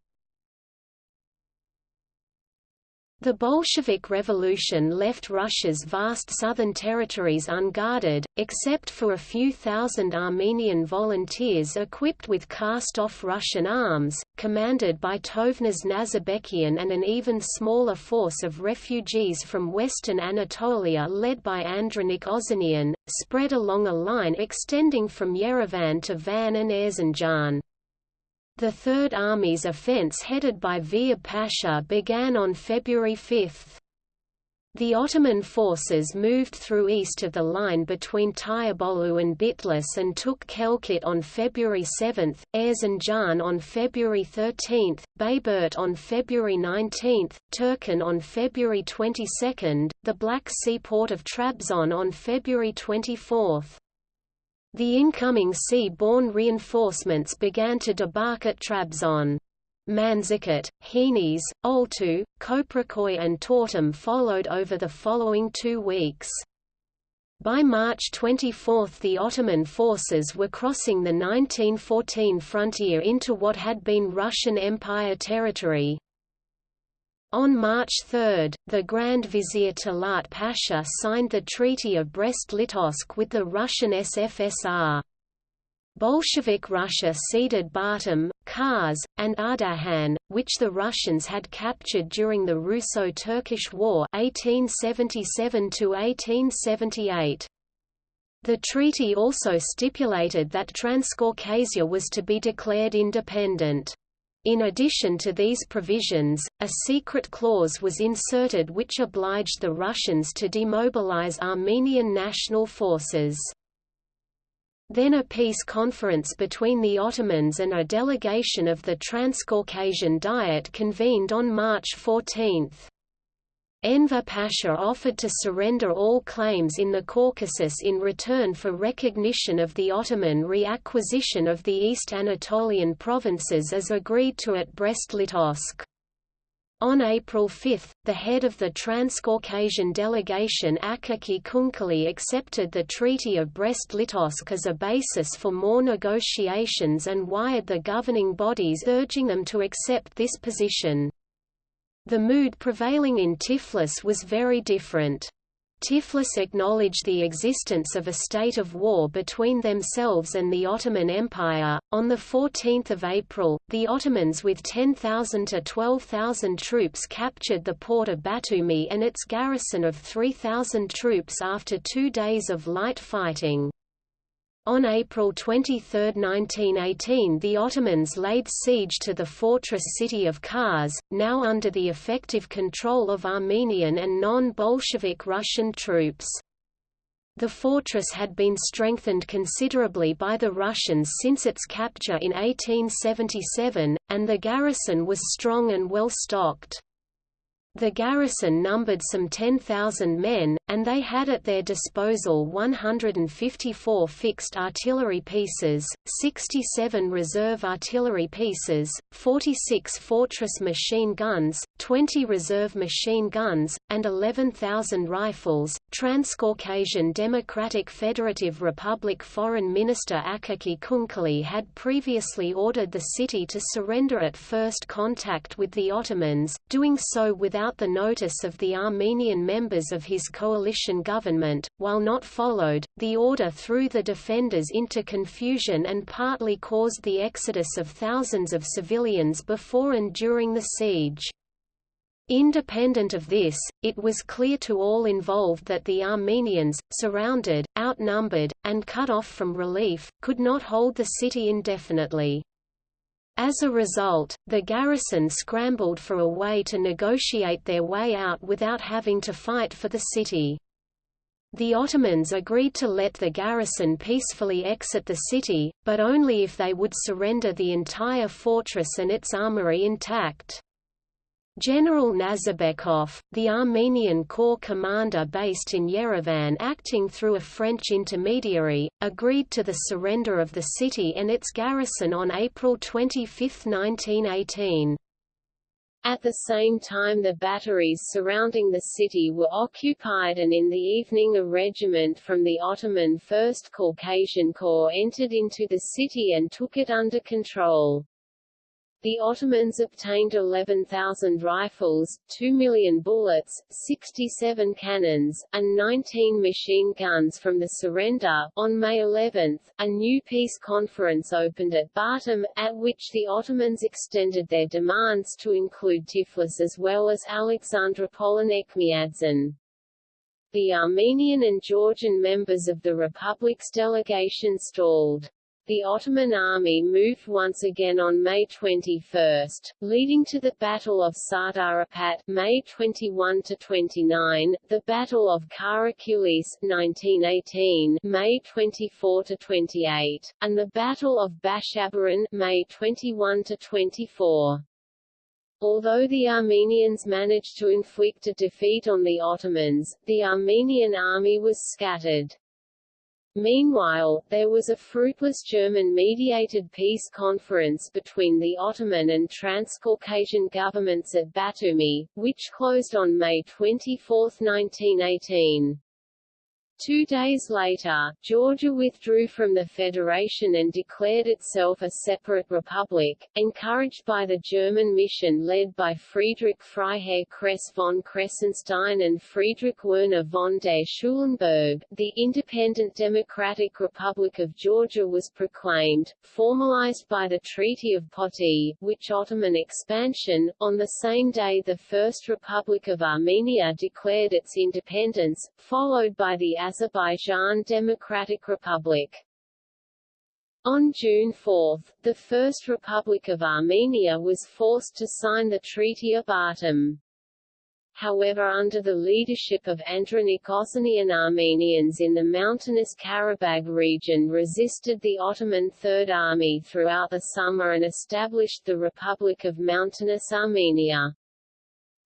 The Bolshevik Revolution left Russia's vast southern territories unguarded, except for a few thousand Armenian volunteers equipped with cast-off Russian arms, commanded by Tovmas Nazarbekian and an even smaller force of refugees from western Anatolia led by Andranik Ozanian, spread along a line extending from Yerevan to Van and Erzincan. The Third Army's offence headed by Vehip Pasha began on February 5. The Ottoman forces moved through east of the line between Tirebolu and Bitlis and took Kelkit on February 7, Erzincan on February 13, Bayburt on February 19, Tercan on February 22, the Black Sea port of Trabzon on February 24. The incoming sea-borne reinforcements began to debark at Trabzon. Manzikert, Henes, Oltu, Koprikoy and Tortum followed over the following two weeks. By March 24 the Ottoman forces were crossing the 1914 frontier into what had been Russian Empire territory. On March 3, the Grand Vizier Talat Pasha signed the Treaty of Brest-Litovsk with the Russian SFSR. Bolshevik Russia ceded Batum, Kars, and Ardahan, which the Russians had captured during the Russo-Turkish War 1877 -1878. The treaty also stipulated that Transcaucasia was to be declared independent. In addition to these provisions, a secret clause was inserted which obliged the Russians to demobilize Armenian national forces. Then a peace conference between the Ottomans and a delegation of the Transcaucasian Diet convened on March 14. Enver Pasha offered to surrender all claims in the Caucasus in return for recognition of the Ottoman reacquisition of the East Anatolian provinces as agreed to at Brest-Litovsk. On April 5, the head of the Transcaucasian delegation Akaki Chkhenkeli accepted the Treaty of Brest-Litovsk as a basis for more negotiations and wired the governing bodies urging them to accept this position. The mood prevailing in Tiflis was very different. Tiflis acknowledged the existence of a state of war between themselves and the Ottoman Empire. On 14 April, the Ottomans with 10,000 to 12,000 troops captured the port of Batumi and its garrison of 3,000 troops after two days of light fighting. On April 23, 1918 the Ottomans laid siege to the fortress city of Kars, now under the effective control of Armenian and non-Bolshevik Russian troops. The fortress had been strengthened considerably by the Russians since its capture in 1877, and the garrison was strong and well stocked. The garrison numbered some 10,000 men, and they had at their disposal 154 fixed artillery pieces, 67 reserve artillery pieces, 46 fortress machine guns, 20 reserve machine guns, and 11,000 rifles. Transcaucasian Democratic Federative Republic Foreign Minister Akaki Chkhenkeli had previously ordered the city to surrender at first contact with the Ottomans, doing so without without the notice of the Armenian members of his coalition government. While not followed, the order threw the defenders into confusion and partly caused the exodus of thousands of civilians before and during the siege. Independent of this, it was clear to all involved that the Armenians, surrounded, outnumbered, and cut off from relief, could not hold the city indefinitely. As a result, the garrison scrambled for a way to negotiate their way out without having to fight for the city. The Ottomans agreed to let the garrison peacefully exit the city, but only if they would surrender the entire fortress and its armory intact. General Nazarbekov, the Armenian corps commander based in Yerevan acting through a French intermediary, agreed to the surrender of the city and its garrison on April 25, 1918. At the same time the batteries surrounding the city were occupied and in the evening a regiment from the Ottoman 1st Caucasian Corps entered into the city and took it under control. The Ottomans obtained 11,000 rifles, 2 million bullets, 67 cannons, and 19 machine guns from the surrender. On May 11, a new peace conference opened at Batum, at which the Ottomans extended their demands to include Tiflis as well as Alexandropol and Etchmiadzin. The Armenian and Georgian members of the Republic's delegation stalled. The Ottoman army moved once again on May 21, leading to the Battle of Sardarapat May 21 to 29, the Battle of Karakulis 1918 May 24 to 28, and the Battle of Bashabaran May 21 to 24. Although the Armenians managed to inflict a defeat on the Ottomans, the Armenian army was scattered. Meanwhile, there was a fruitless German-mediated peace conference between the Ottoman and Transcaucasian governments at Batumi, which closed on May 24, 1918. Two days later, Georgia withdrew from the federation and declared itself a separate republic, encouraged by the German mission led by Friedrich Freiherr Kress von Kressenstein and Friedrich Werner von der Schulenburg. The independent Democratic Republic of Georgia was proclaimed, formalized by the Treaty of Poti, which Ottoman expansion. On the same day the First Republic of Armenia declared its independence, followed by the Azerbaijan Democratic Republic. On June 4, the First Republic of Armenia was forced to sign the Treaty of Batum. However under the leadership of Andranik Ozanian Armenians in the mountainous Karabakh region resisted the Ottoman Third Army throughout the summer and established the Republic of Mountainous Armenia.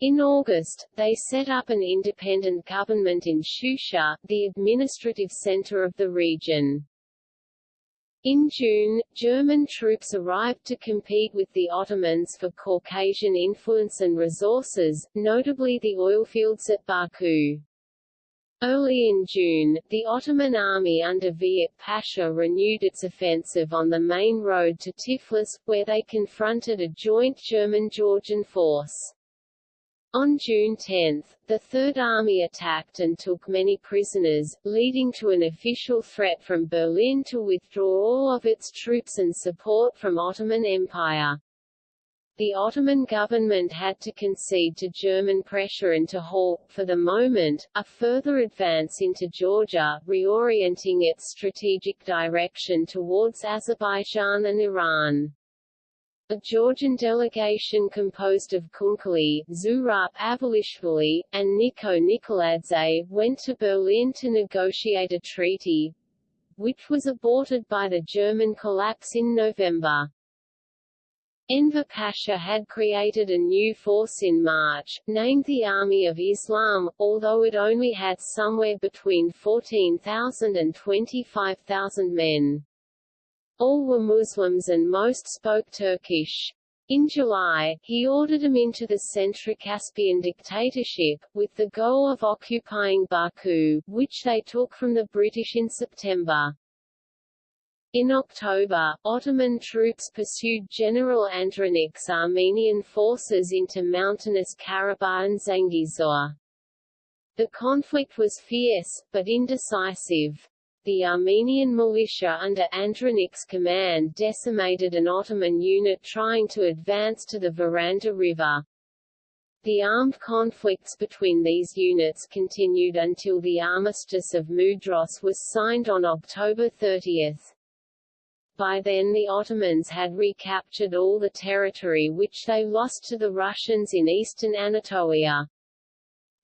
In August, they set up an independent government in Shusha, the administrative center of the region. In June, German troops arrived to compete with the Ottomans for Caucasian influence and resources, notably the oilfields at Baku. Early in June, the Ottoman army under Vehip Pasha renewed its offensive on the main road to Tiflis, where they confronted a joint German-Georgian force. On June 10, the Third Army attacked and took many prisoners, leading to an official threat from Berlin to withdraw all of its troops and support from Ottoman Empire. The Ottoman government had to concede to German pressure and to halt, for the moment, a further advance into Georgia, reorienting its strategic direction towards Azerbaijan and Iran. A Georgian delegation composed of Chkhenkeli, Zurab Avalishvili, and Niko Nikoladze went to Berlin to negotiate a treaty, which was aborted by the German collapse in November. Enver Pasha had created a new force in March, named the Army of Islam, although it only had somewhere between 14,000 and 25,000 men. All were Muslims and most spoke Turkish. In July, he ordered them into the Centrocaspian dictatorship, with the goal of occupying Baku, which they took from the British in September. In October, Ottoman troops pursued General Andranik's Armenian forces into mountainous Karabakh and Zangezur. The conflict was fierce, but indecisive. The Armenian militia under Andranik's command decimated an Ottoman unit trying to advance to the Vyranda River. The armed conflicts between these units continued until the Armistice of Mudros was signed on October 30. By then the Ottomans had recaptured all the territory which they lost to the Russians in eastern Anatolia.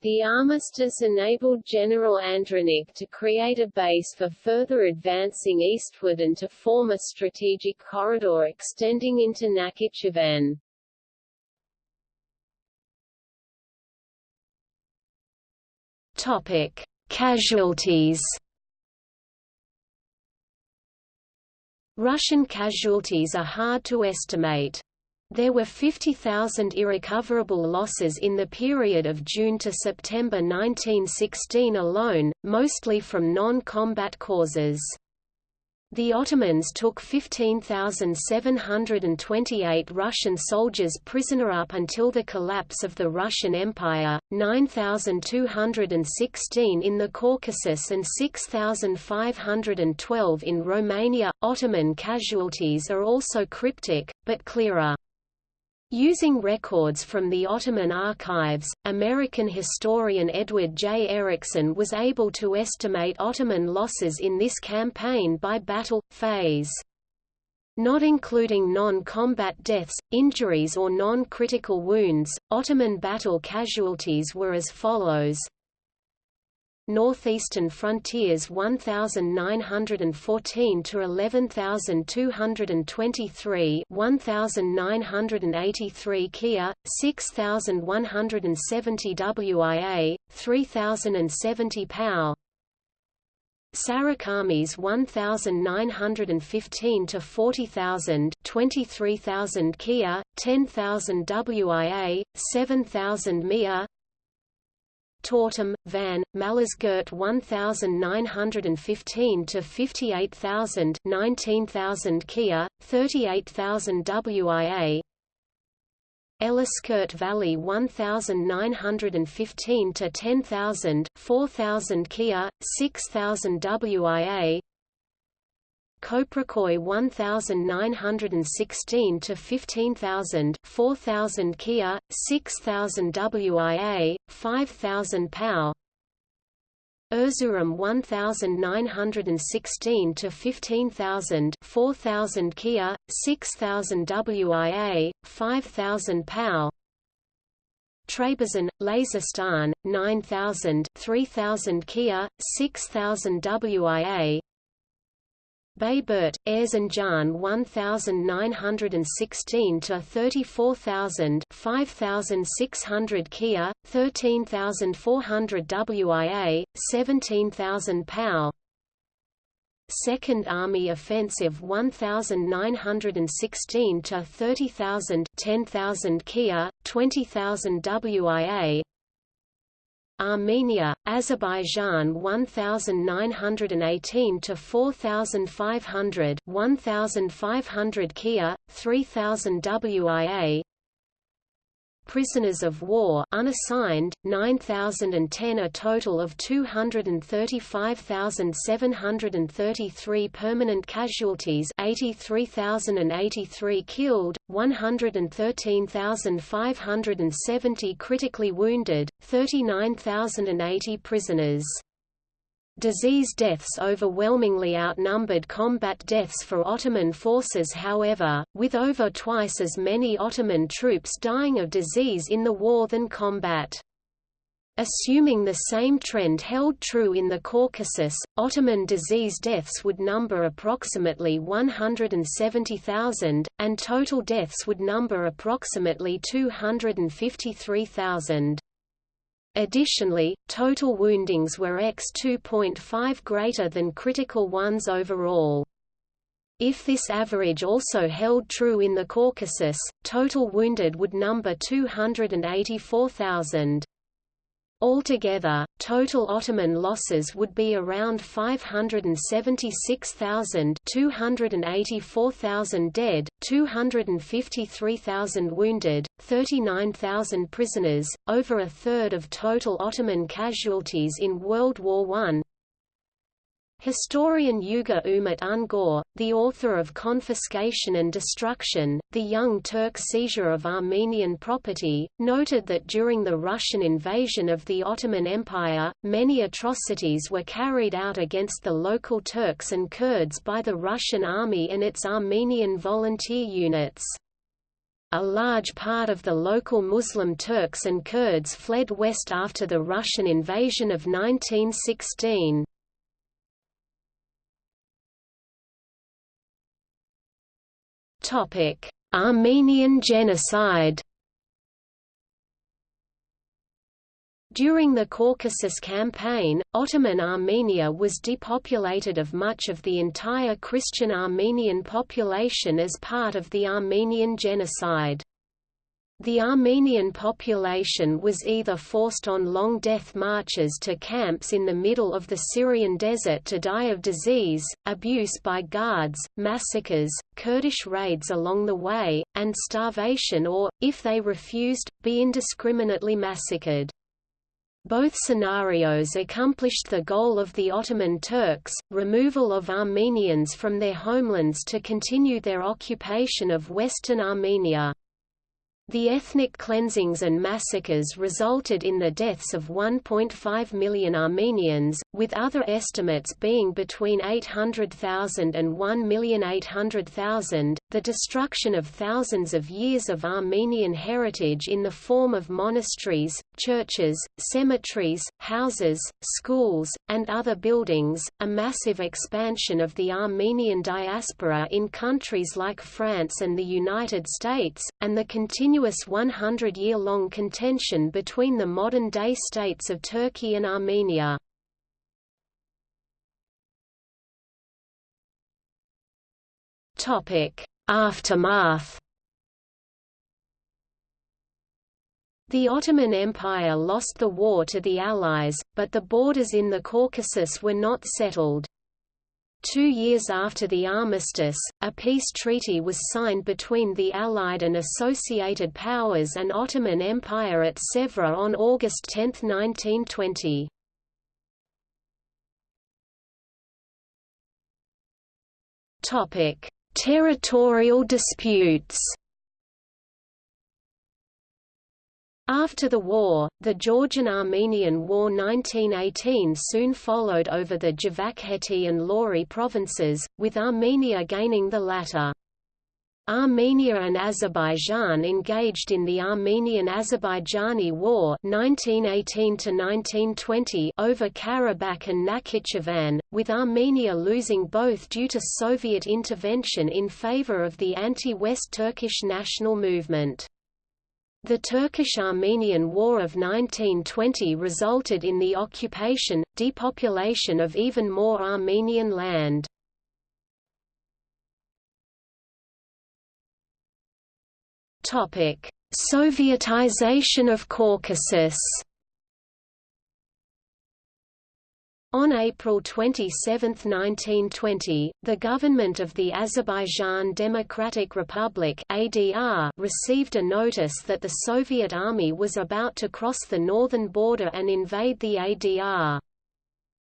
The armistice enabled General Andranik to create a base for further advancing eastward and to form a strategic corridor extending into Nakhichevan. Topic: Casualties. Russian casualties are hard to estimate. There were 50,000 irrecoverable losses in the period of June to September 1916 alone, mostly from non-combat causes. The Ottomans took 15,728 Russian soldiers prisoner up until the collapse of the Russian Empire, 9,216 in the Caucasus and 6,512 in Romania. Ottoman casualties are also cryptic, but clearer. Using records from the Ottoman archives, American historian Edward J. Erickson was able to estimate Ottoman losses in this campaign by battle, phase. Not including non-combat deaths, injuries or non-critical wounds, Ottoman battle casualties were as follows northeastern frontiers 1914 to 11223 1983 Kia 6170 WIA 3070 POW Sarikamish 1915 to 40000 23000 Kia 10000 WIA 7000 Mia Tortum, Van, Malazgirt 1915 to 58000 19000 Kia, 38000 WIA Elliskert Valley 1915 to 10000 4000 Kia, 6000 WIA Koprikoy 1916 to 15000 4000 Kia 6000 WIA 5000 POW Erzurum 1916 to 15000 4000 Kia 6000 WIA 5000 POW Trebizond, Lazistan, 9000 3000 Kia, 6000 WIA Bayburt, Erzincan 1916 to 34000 5600 Kia 13400 WIA 17000 POW Second Army Offensive 1916 to 30000 10000 Kia 20000 WIA Armenia, Azerbaijan 1918 to 4500 1500 Kia 3000 WIA prisoners of war unassigned 9010 a total of 235,733 permanent casualties 83,083 killed 113,570 critically wounded 39,080 prisoners Disease deaths overwhelmingly outnumbered combat deaths for Ottoman forces however, with over twice as many Ottoman troops dying of disease in the war than combat. Assuming the same trend held true in the Caucasus, Ottoman disease deaths would number approximately 170,000, and total deaths would number approximately 253,000. Additionally, total woundings were x 2.5 greater than critical ones overall. If this average also held true in the Caucasus, total wounded would number 284,000. Altogether, total Ottoman losses would be around 576,000 284,000 dead, 253,000 wounded, 39,000 prisoners, over a third of total Ottoman casualties in World War I, Historian Yuga Umit Ungor, the author of Confiscation and Destruction, the Young Turk Seizure of Armenian Property, noted that during the Russian invasion of the Ottoman Empire, many atrocities were carried out against the local Turks and Kurds by the Russian army and its Armenian volunteer units. A large part of the local Muslim Turks and Kurds fled west after the Russian invasion of 1916. Armenian genocide During the Caucasus Campaign, Ottoman Armenia was depopulated of much of the entire Christian Armenian population as part of the Armenian Genocide. The Armenian population was either forced on long death marches to camps in the middle of the Syrian desert to die of disease, abuse by guards, massacres, Kurdish raids along the way, and starvation or, if they refused, be indiscriminately massacred. Both scenarios accomplished the goal of the Ottoman Turks, removal of Armenians from their homelands to continue their occupation of western Armenia. The ethnic cleansings and massacres resulted in the deaths of 1.5 million Armenians, with other estimates being between 800,000 and 1,800,000, the destruction of thousands of years of Armenian heritage in the form of monasteries, churches, cemeteries, houses, schools, and other buildings, a massive expansion of the Armenian diaspora in countries like France and the United States, and the continued continuous 100-year-long contention between the modern-day states of Turkey and Armenia. Aftermath The Ottoman Empire lost the war to the Allies, but the borders in the Caucasus were not settled. Two years after the armistice, a peace treaty was signed between the Allied and Associated Powers and Ottoman Empire at Sèvres on August 10, 1920. Territorial disputes After the war, the Georgian-Armenian War 1918 soon followed over the Javakheti and Lori provinces, with Armenia gaining the latter. Armenia and Azerbaijan engaged in the Armenian-Azerbaijani War 1918 over Karabakh and Nakhichevan, with Armenia losing both due to Soviet intervention in favor of the anti-West Turkish national movement. The Turkish-Armenian War of 1920 resulted in the occupation, depopulation of even more Armenian land. Sovietization of Caucasus On April 27, 1920, the government of the Azerbaijan Democratic Republic (ADR) received a notice that the Soviet army was about to cross the northern border and invade the ADR.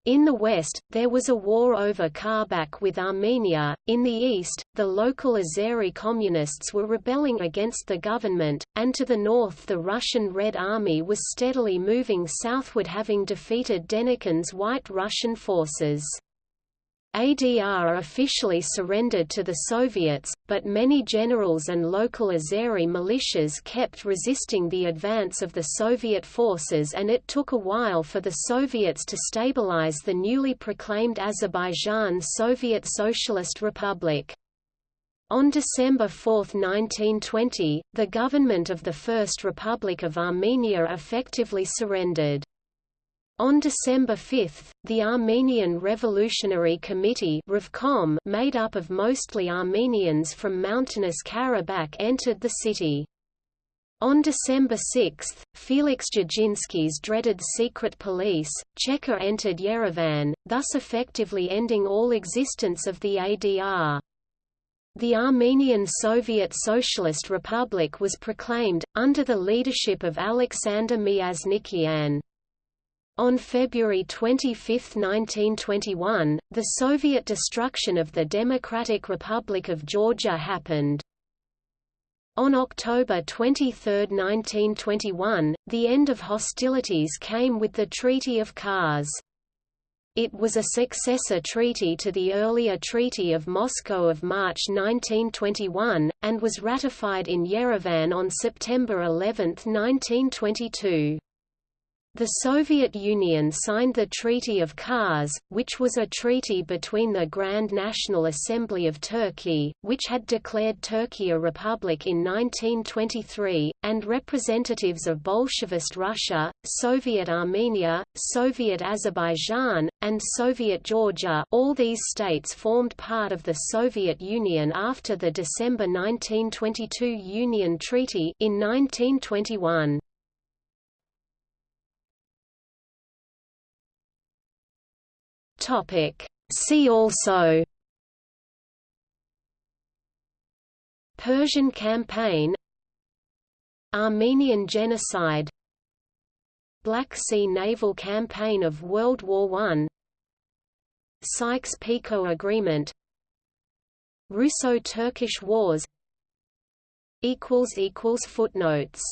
In the west, there was a war over Karabakh with Armenia, in the east, the local Azeri communists were rebelling against the government, and to the north the Russian Red Army was steadily moving southward having defeated Denikin's White Russian forces. ADR officially surrendered to the Soviets, but many generals and local Azeri militias kept resisting the advance of the Soviet forces and it took a while for the Soviets to stabilize the newly proclaimed Azerbaijan Soviet Socialist Republic. On December 4, 1920, the government of the First Republic of Armenia effectively surrendered. On December 5, the Armenian Revolutionary Committee Revcom, made up of mostly Armenians from mountainous Karabakh entered the city. On December 6, Felix Dzerzhinsky's dreaded secret police, Cheka entered Yerevan, thus effectively ending all existence of the ADR. The Armenian Soviet Socialist Republic was proclaimed, under the leadership of Alexander Myasnikian. On February 25, 1921, the Soviet destruction of the Democratic Republic of Georgia happened. On October 23, 1921, the end of hostilities came with the Treaty of Kars. It was a successor treaty to the earlier Treaty of Moscow of March 1921, and was ratified in Yerevan on September 11, 1922. The Soviet Union signed the Treaty of Kars, which was a treaty between the Grand National Assembly of Turkey, which had declared Turkey a republic in 1923, and representatives of Bolshevist Russia, Soviet Armenia, Soviet Azerbaijan, and Soviet Georgia all these states formed part of the Soviet Union after the December 1922 Union Treaty in 1921. Topic. See also Persian campaign Armenian genocide Black Sea naval campaign of World War I Sykes-Picot Agreement Russo-Turkish Wars Footnotes